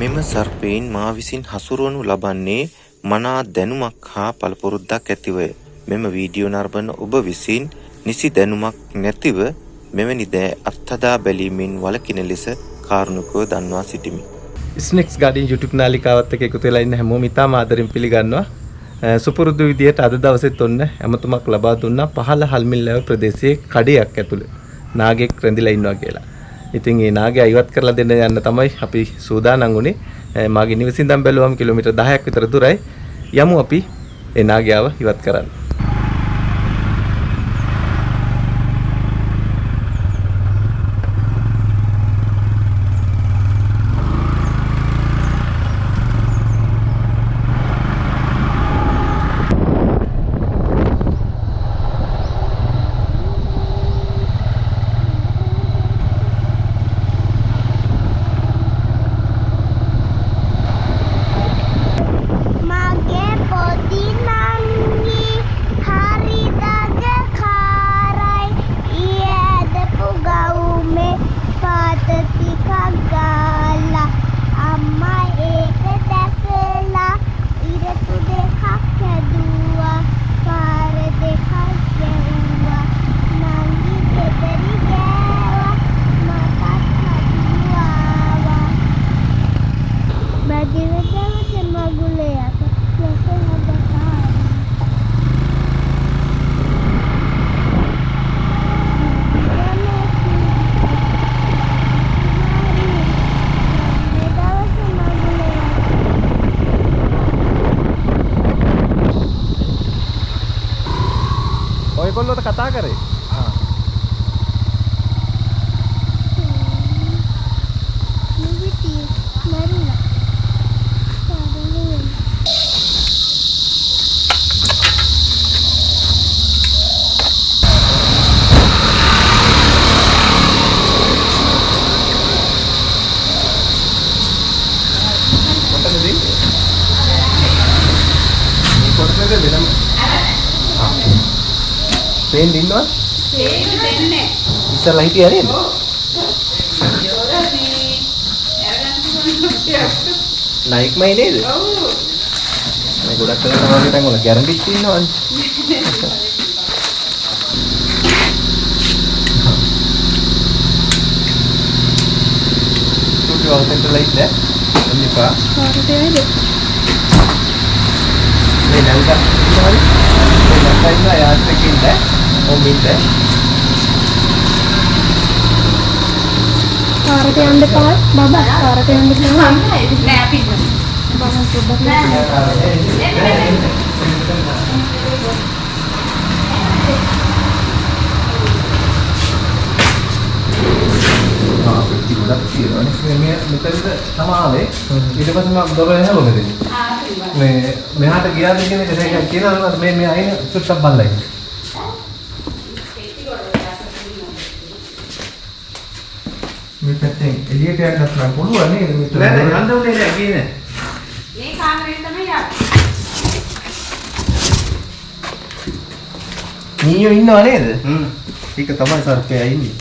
මෙම සර්පයින් මා විසින් හසුරුවනු ලබන්නේ මනා දැනුමක් හා පළපුරුද්දක් ඇතිවය. මෙම වීඩියෝ නරඹන ඔබ විසින් නිසි දැනුමක් නැතිව මෙවැනි දෑ අත්හදා බැලීමෙන් වළකින ලෙස කාරුණිකව දන්වා සිටිමි. ස්නෙක්ස් ගාඩින් YouTube නාලිකාවත් එක්ක එකතු වෙලා ඉන්න හැමෝම ඉතාම ආදරෙන් පිළිගන්නවා. සුපුරුදු විදියට අද දවසෙත් ඔන්න ඇමතුමක් ලබා දුන්නා පහළ හල්මිල්ලව ප්‍රදේශයේ කඩයක් ඇතුළේ නාගෙක් රැඳිලා ඉන්නවා කියලා. ඉතින් ඒ නාගයා ඉවත් කරලා දෙන්න යන්න තමයි අපි සූදානම් වුණේ. මාගේ නිවසින් ඉඳන් බැලුවම කිලෝමීටර් 10ක් විතර දුරයි. යමු අපි ඒ නාගයාව ඉවත් කරන්න. කතා කරේ? ආ. නිවිති මරුණා. සාරලෙන්. කොතනද ඉන්නේ? මේ කොටසද වෙනම ආ. පේන්න ඉන්නවද? පේන්න දෙන්නේ. ඉස්සලා හිටියා නේද? නයික්මයි නේද? ඔව්. මේ ගොඩක් වෙලා වගේ තැන් වල ගැරන්ටිත් ඉන්නවනේ. චුටි වලට ලයිට් ඈ. එන්න එපා. කාටද යයිද? මේ නංගා ඉන්නවනේ. මේ නංගා ඉන්නවා යාත් එක්ක ඉන්න. කාරට යන්න එපා. බබා කාරට යන්න එපා. නෑ අපි බබා පොඩ්ඩක් ආ පෙට්ටි ගොඩක් තියෙනවානේ. මේ මේ මෙතනද තමයි ආවේ. ඊට පස්සේ මම දොර මෙතන. මේ මෙහාට ගියාද කියන එක දැන් කියනවා මේ මේ අයින සුට්ටක් බල්ලා ඉන්නේ. මේ පැත්තෙන් එළියට යන්නත් නම් පුළුවන් නේද මෙතන නෑ නෑ යන්න උනේ නෑ ගියේ නෑ. මේ කාමරේ තමයි යන්නේ. මීයෝ ඉන්නව නේද? හ්ම්. ඒක තමයි සර්පයා ඉන්නේ.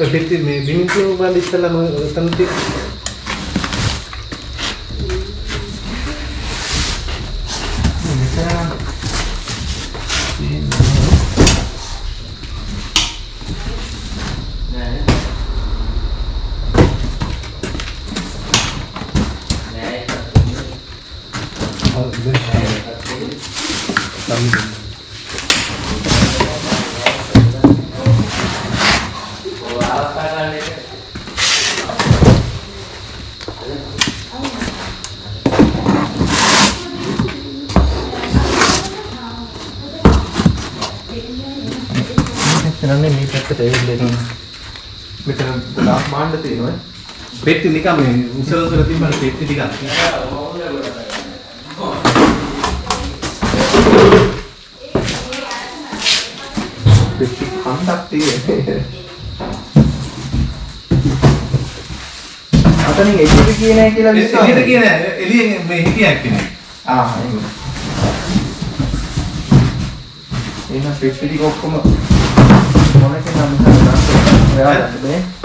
ඒ පිටි මේ බිමිතිය උඹන් ඉස්සලම එතන තියෙන එතනනේ මේ පැත්තට එවිල්ලා මෙතන ගොඩාක් මාණ්ඩ තියෙනවා. පෙට්ටි නිකන් මේ උසල උසල තිබ්බන පෙට්ටි ටිකක්. පෙට්ටි කන්දක් තියෙන්නේ. අතනින් එළියට ගියේ නැහැ කියලා විශ්වාස. එළියට ගියේ නෑ. එළියෙන් මේ හිටියක් කෙනෙක්. ආ එහෙම. එහෙනම් පෙට්ටි ටික ඔක්කොම මොනකේ නම් කරලා ඔයාලා ගන්න බෑ.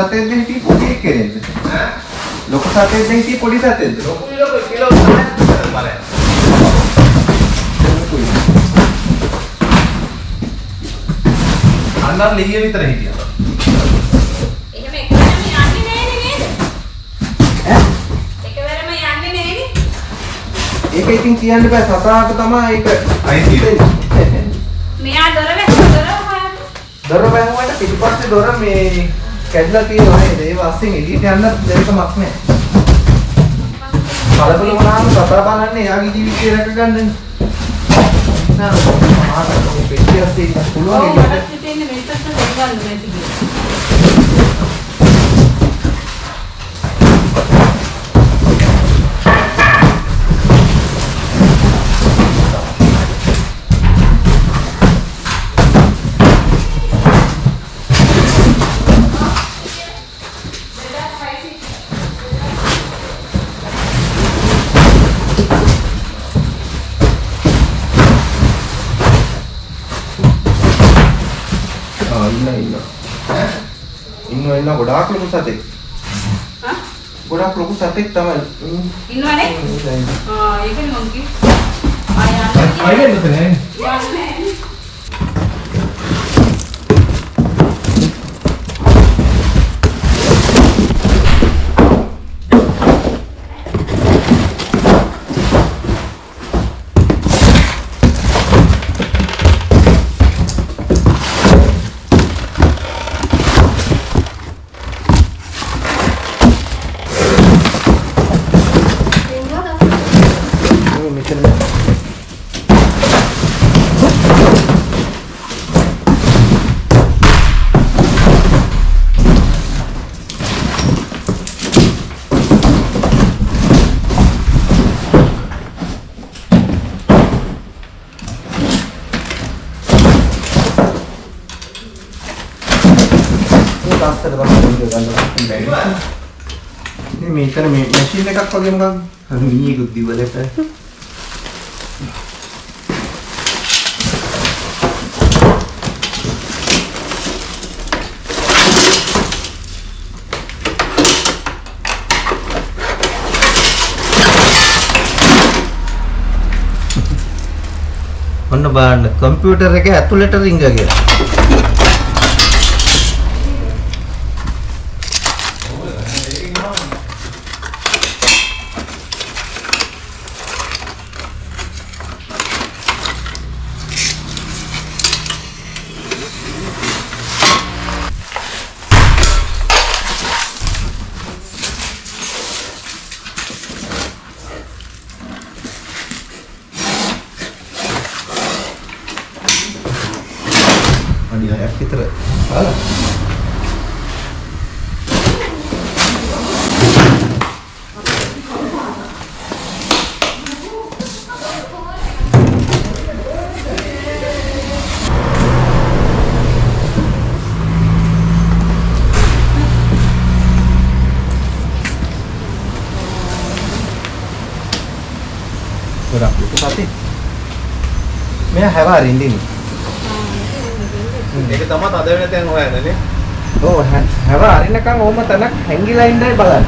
සතෙක්ද හිටියේ පොඩි එක්කෙනෙක්ද? ඈ? ලොකු සතෙක්ද හිටියේ පොඩි සතෙක්ද? ලොකු ලොකු කිලෝ තමයි බලන්න. අන්නර ලිහිය විතර හිටියා. එහෙම එකවරම යන්නේ නෑනේ නේද? ඈ? එකවරම යන්නේ නෑනේ. ඒක ඉතින් කියන්න බෑ සතාට තමයි ඒක අයිතිය. මෙයා දොර වැහුව දොර වහන්න. දොර වැහුවට පිටිපස්සේ දොර මේ කැඩලා තියෙනවා නේද? ඒක අස්සෙන් එළියට යන්න දෙයකමක් නැහැ. කලබල වුණාම සතා බලන්නේ එයාගේ ජීවිතය රැක ගන්නනේ. නෑ මහා පෙට්ටියක් තියෙන්න පුළුවන් ඔව්. මට හිතෙන්නේ මේ පැත්ත දෙගන්න නැති ගොඩාක් ලොකු සතෙක්. හා? ගොඩාක් ලොකු සතෙක් තමයි. ඉන්න. ඉන්නවනේ? ඉන්න, ඉන්න. ආ ඒකනේ මං කිව්වේ. ආ යන්න අයියෙන් මෙතන යන්නේ නෑනේ. මේ මෙතන මේ තාත්තට බලන්න ගන්නවා. මේ මෙතන මේ මැෂින් එකක් වගේ මොකක්ද? මීයකුත් දිවලට. ඔන්න බලන්න කම්පියුටර් එක ඇතුළට රිංග කියලා. අඩි 6ක් විතර බලන්න. ගොඩක් ලොකු සතෙක්. මෙයා හැව අරින්න ඉන්නේ. ඒක තමයි තද වෙන තැන් හොයන්නේ. ඔව් හැව අරිනකන් ඕම තැනක් හැංගිලා ඉන්නයි බලන්නේ.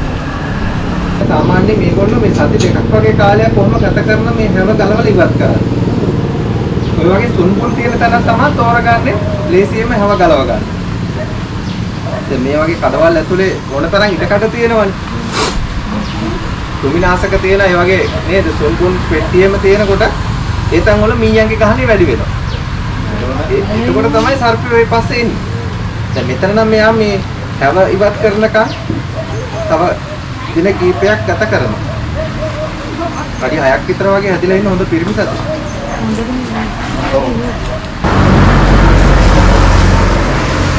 සාමාන්‍යයෙන් මේගොල්ලෝ මේ සති දෙකක් වගේ කාලයක් කොහොම ගත කරන මේ හැව ගලවලා ඉවත් කරන්නේ. ඔය වගේ සුන්පුන් තියෙන තැනක් තමයි තෝරගන්නේ ලේසියෙන්ම හැව ගලව ගන්න. දැන් මේ වගේ කඩවල් ඇතුලේ මොන තරම් ඉඩකඩ තියෙනවනේ. කුමිනාසක තියෙන ඒ වගේ නේද සුන්පුන් පෙට්ටියෙම තියෙනකොට ඒ තැන් වල මීයන්ගේ ගහණේ වැඩි වෙනවා. ඒ- එතකොට තමයි සර්පය ඔය පස්සේ එන්නේ. දැන් මෙතන නම් මෙයා මේ හැව ඉවත් කරනකම් තව දින කීපයක් ගත කරනවා. අඩි 6ක් විතර වගේ හැදිලා ඉන්න හොඳ පිරිමි සතෙක්. ඔව්.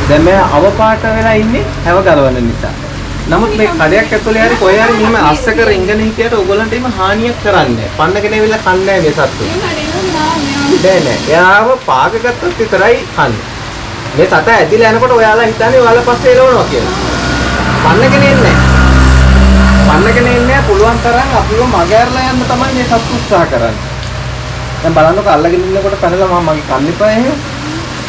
දැන් මෙයා අවපාට වෙලා ඉන්නේ හැව ගලවන නිසා. නමුත් මේ කඩයක් ඇතුලේ හරි කොහේ හරි මෙහෙම අස්සක රින්ගන හිටියට ඕගොල්ලන්ට එහෙම හානියක් කරන්නේ නැහැ. පන්නගෙන ඇවිල්ලා කන්නේ නැහැ මේ සත්තු. නෑ නෑ. එයාව පාග ගත්තොත් විතරයි කන්නේ. මේ සත ඇදිලා යනකොට ඔයාලා හිතන්නේ ඔයාලා පස්සේ එළවනවා කියලා. පන්නගෙන එන්නේ නෑ. පන්නගෙන එන්නේ නෑ. පුළුවන් තරම් අපිව මගහැරලා යන්න තමයි මේ සත්තු උත්සාහ කරන්නේ. දැන් බලන්නකො අල්ලගෙන ඉන්නකොට පැනලා මම මගේ කන්න එපා එහෙම.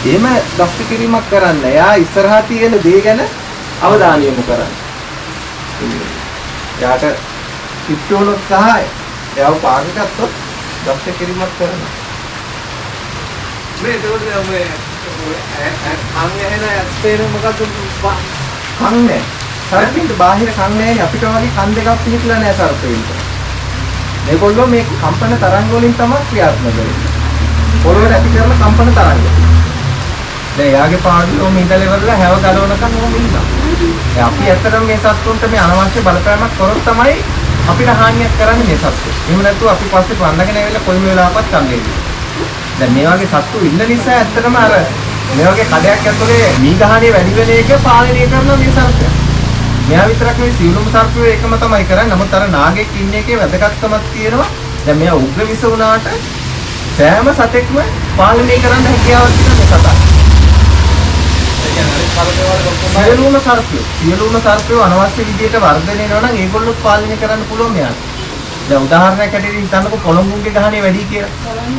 එහෙම දස්ති කිරීමක් කරන්න. එයා ඉස්සරහා තියෙන දේ ගැන අවධානය යොමු කරන්න. එයාට කිට්ටුවනොත් සහ එයාව පාග ගත්තොත් දෂ්ට කිරීමක් කරනවා. මේ ඒකෝද මේ අංග එහෙන ඇත්තේන මොකද්ද කන් නැහැ. සර්පින්ට බාහිර කන් නැහැ අපිට වගේ කන් දෙකක් පිහිටලා නැහැ සර්පින්ට. මේගොල්ලෝ මේ කම්පන තරංග වලින් තමයි ක්‍රියාත්මක වෙන්නේ. පොළොවට ඇති කරන කම්පන තරංග. දැන් යාගේ පාඩුවේ ඔම ඉඳලා ඉවරලා හැව ගලවනකම් ඔම ඉන්නවා. දැන් අපි ඇත්තටම මේ සත්තුන්ට මේ අනවශ්‍ය බලපෑමක් කරොත් තමයි අපිට හානියක් කරන්නේ මේ සත්තු. එහෙම නැත්නම් අපි පස්සේ වන්දගෙන ඇවිල්ලා කොයි වෙලාවකත් කන්නේ. දැන් මේ වගේ සත්තු ඉන්න නිසා ඇත්තටම අර මේ වගේ කඩයක් ඇතුලේ මී ගහණේ වැඩි වෙන එක පාලනය කරන මේ සර්පය. මෙයා විතරක් නෙවෙයි සියලුම සර්පයෝ ඒකම තමයි කරන්නේ. නමුත් අර නාගෙක් ඉන්න එකේ වැදගත්කමක් තියෙනවා. දැන් මෙයා උග්‍ර විස වුණාට සෑම සතෙක්ම පාලනය කරන්න හැකියාවක් තියෙන මේ සතා. සියලුම සර්පයෝ සියලුම සර්පයෝ අනවශ්‍ය විදිහට වර්ධනය වෙනවා නම් ඒගොල්ලොත් පාලනය කරන්න පුළුවන් මෙයාට. දැන් උදාහරණයක් ඇටියට හිතන්නකො පොළොංගුන්ගේ ගහණේ වැඩි කියලා.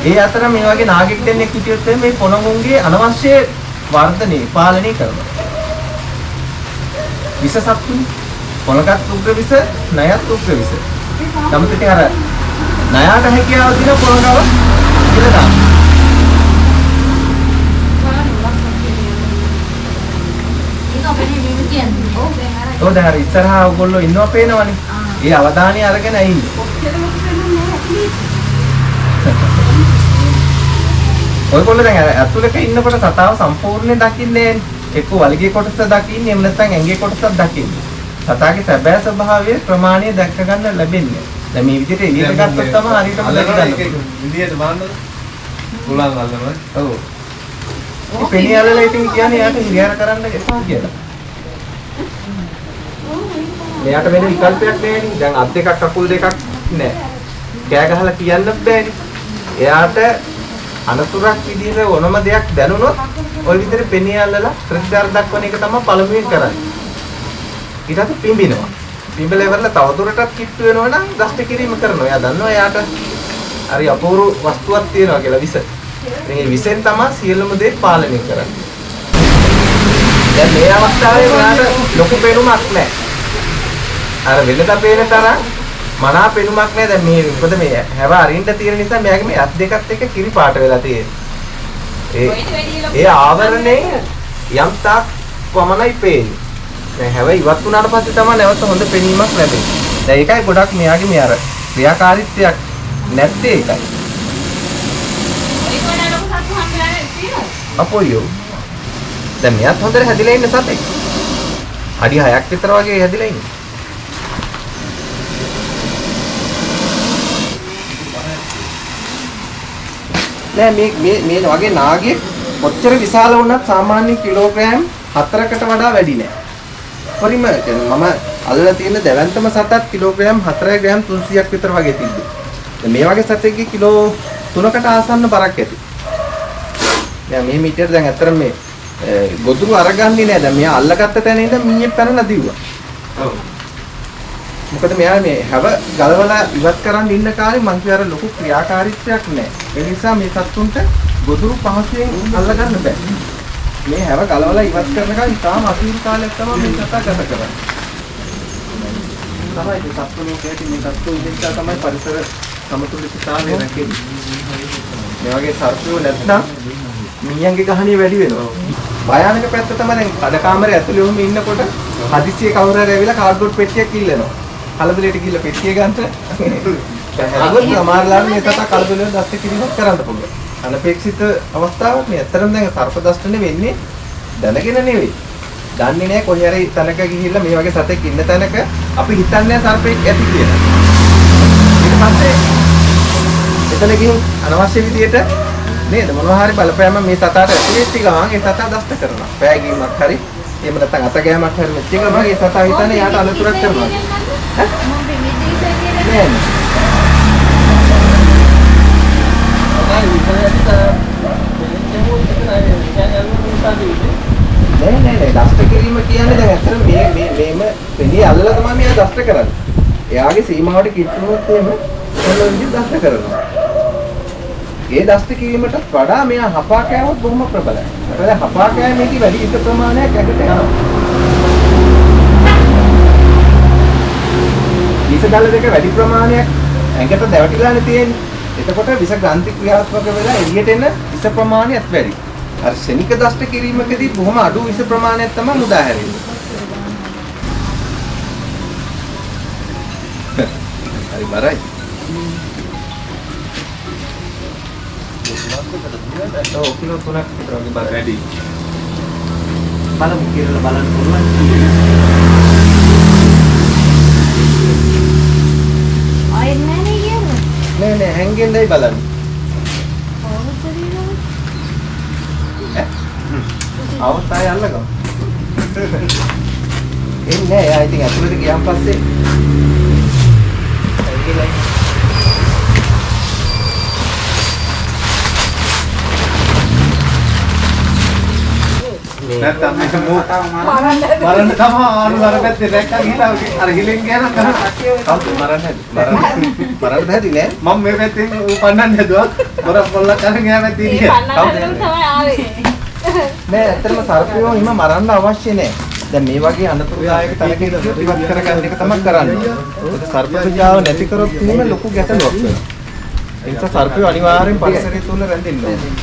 ඒ අතර මේ වගේ නාගෙක් දෙන්නෙක් හිටියොත් මේ පොළොංගුන්ගේ අනවශ්‍ය වර්ධනය පාලනය කරනවා. විස සත්තුනේ. පොළගත් උග්‍ර විස, ණයත් උග්‍ර විස. ඉතින් අර ණයාට හැකියාව තියෙන පොළගව කියලා දැන් අර ඔව් දැන් අර ඉස්සරහා ඔයගොල්ලෝ ඉන්නවා පේනවනේ. ඒ අවධානය අරගෙන ඉන්නේ. ඔයගොල්ලෝ දැන් අර ඇතුළක ඉන්නකොට සතාව සම්පූර්ණයෙන් දකින්නේ. එක්ක වලිගේ කොටස දකින්නේ එහෙම නැත්නම් ඇඟේ කොටසක් දකින්නේ. සතාගේ සැබෑ ස්වභාවය ප්‍රමාණය දැක්ක ගන්න ලැබෙන්නේ. දැන් මේ විදිහට එළියට ගත්තොත් තමයි හරියටම දැක ගන්න. පුළුවන්. ඉන්දියට බලන්නද උලන් අල්ලනවා ඔව්. මේ පෙනියල්ලලා ඉතින් කියන්නේ යාට හිරියාර කරන්න එපා කියලා. මෙයාට වෙන විකල්පයක් නැහැ දැන් අත් දෙකක් කකුල් දෙකක් නැහැ. කෑ ගහලා කියන්න බෑනේ. එයාට අනතුරක් විදිහට ඕනම දෙයක් දැනුනොත් ওই විදිහට පෙනියල්ලලා ප්‍රතිචාර දක්වන එක තමයි පළමුවෙන් කරන්නේ. ඊට පස්සේ පිඹිනවා. පිඹල ඉවරලා තවදුරටත් කිට්ටු වෙනවා නම් දෂ්ට කිරීම කරනවා. එයා දන්නවා එයාට හරි අපූර්ව වස්තුවක් තියෙනවා කියලා විස. ඉතින් ඒ විසෙන් තමයි සියලුම දේ පාලනය කරන්නේ. දැන් මේ අවස්ථාවේ මෙයාට ලොකු පෙනුමක් නැහැ. අර වෙනදා පේන තරම් මනා පෙනුමක් නැහැ. දැන් මේ මොකද මේ හැව අරින්න තියෙන නිසා මෙයාගේ මේ අත් දෙකත් එක්ක කිරි පාට වෙලා තියෙන්නේ. ඒ ආවරණයෙන් යම් තාක් පමණයි පේන්නේ. දැන් හැව ඉවත් වුණාට පස්සේ තමයි නැවත හොඳ පෙනීමක් ලැබෙන්නේ. දැන් ඒකයි ගොඩක් මෙයාගේ මේ අර ක්‍රියාකාරීත්වයක් නැත්තේ ඒකයි. අපොයියෝ. දැන් මෙයාත් හොඳට හැදිලා ඉන්න සතෙක්. අඩි 6ක් විතර වගේ හැදිලා ඉන්නේ. නෑ මේ මේ මේ වගේ නාගයෙක් කොච්චර විශාල වුණත් සාමාන්‍ය කිලෝග්‍රෑම් 4කට වඩා වැඩි නෑ. පරිම කියන්නේ මම අල්ලලා තියෙන දැවැන්තම සතත් කිලෝග්‍රෑම් 4 ග්‍රෑම් 300ක් විතර වගේ තිබ්බේ. දැන් මේ වගේ සතෙක්ගේ කිලෝ 3කට ආසන්න බරක් ඇති. දැන් මේ මීටර දැන් අතර මේ අ, ගොදුරු අරගන්නේ නෑ. දැන් මෙයා අල්ලගත්ත තැන ඉඳන් මීයෙන් පැනලා දිව්වා. ඔව් මොකද මෙයා මේ හැව ගලවලා ඉවත් කරන් ඉන්න කාලේ මං කිය අර ලොකු ක්‍රියාකාරීත්වයක් නෑ. ඒ නිසා මේ සත්තුන්ට ගොදුරු පහසුවෙන් අල්ලගන්න බෑ. මේ හැව ගලවලා ඉවත් කරනකම් ඉතාම අසීරු කාලයක් තමයි මේ සතා ගත කරන්නේ. තමයි මේ සත්තු ලෝකයේ මේ සත්තු නිසා තමයි පරිසර සමතුලිතතාවය රැකෙන්නේ. මේ වගේ සර්පයෝ නැත්නම් මීයන්ගේ ගහණිය වැඩි වෙනවා. භයානක පැත්ත තමයි දැන් කඩ කාමරේ ඇතුලේ වුම ඉන්නකොට හදිස්සියේ කවුරු හරි ඇවිල්ලා කාඩ්බෝඩ් පෙට්ටියක් ඉල්ලනවා. කලබලයට ගිහිල්ලා පෙට්ටිය ගන්නට හැදුවොත් සමහරලාට මේ තත කලබලෙන් දස්ත කිරීමක් කරන්න පුළුවන්. අනපේක්ෂිත අවස්ථාවක් මේ ඇත්තරම දැන් සර්ප දෂ්ටනේ වෙන්නේ දැනගෙන නෙවෙයි. දන්නේ නැහැ කොහේ හරි තැනක ගිහිල්ලා මේ වගේ සතෙක් ඉන්න තැනක අපි හිතන්නේ සර්පෙක් ඇති කියලා. ඊට පස්සේ එතන ගිහින් අනවශ්‍ය විදියට නේද මොනවා හරි බලපෑම මේ සතාට ඇති වෙච්ච ගමන් ඒ සතා දෂ්ට කරනවා. පෑගීමක් හරි එහෙම නැත්නම් අත ගෑමක් හරි වෙච්ච ගමන් ඒ සතා හිතන්නේ යාට අලතුරක් කරනවා. මම බෙහෙත් දෙන්න නෑ නෑ. නෑ නෑ නෑ දෂ්ට කිරීම කියන්නේ දැන් ඇත්තට මේ මේ මේම පෙණිය අල්ලලා තමයි මෙයා දෂ්ට කරන්නේ. එයාගේ සීමාවට කිට්ටුනොත් එහෙම මොන විදිහට දෂ්ට කරනවා. ඒ දෂ්ට කිරීමට වඩා මෙයා හපා කෑවොත් බොහොම ප්‍රබලයි. මොකද හපා කෑමේදී වැඩි එක ප්‍රමාණයක් ඇඟට යනවා. විස දල දෙක වැඩි ප්‍රමාණයක් ඇඟට දැවටිලානේ තියෙන්නේ. එතකොට විස ග්‍රන්ථි ක්‍රියාත්මක වෙලා එළියට එන විස ප්‍රමාණයත් වැඩි. අර ශනික දෂ්ට කිරීමකදී බොහොම අඩු විස ප්‍රමාණයක් තමයි මුදා හැරෙන්නේ. හරි බරයි. ඔව් කිලෝ 3ක් විතර වගේ බර වැඩි. බලමු කියලා බලන්න පුළුවන්. ආයෙත් නෑ නේ කියන්නේ. හැංගෙන්නයි බලන්න. આવත් ආය අල්ලගමු. එන්නේ ආ ඉතින් ඇතුළට ගියාන් පස්සේ නැත්තම් මේක මෝ මරන්න තමයි ආනු අර පැත්තේ දැක්කා ගිහලා අර හිලෙන් ගියා නම් මරන්න හැදි මරන්න හැදි නෑ මම මේ පැත්තේ පන්නන්න හැදුවා මොර පොල්ලක් අරන් එහා පැත්තේ මේ ඉන්නේ පන්නන්න තමයි ආවේ. නෑ ඇත්තටම සර්පයෝ හිම මරන්න අවශ්‍ය නෑ. දැන් මේ වගේ අනතුරුදායක තැනක ඉවත් කරගන්න එක තමයි කරන්නේ. ඒක සර්ප ප්‍රජාව නැති කරොත් එහෙම ලොකු ගැටලුවක් වෙනවා. ඒ නිසා සර්පයෝ අනිවාර්යෙන් පරිසරය තුල රැඳෙන්න ඕනේ.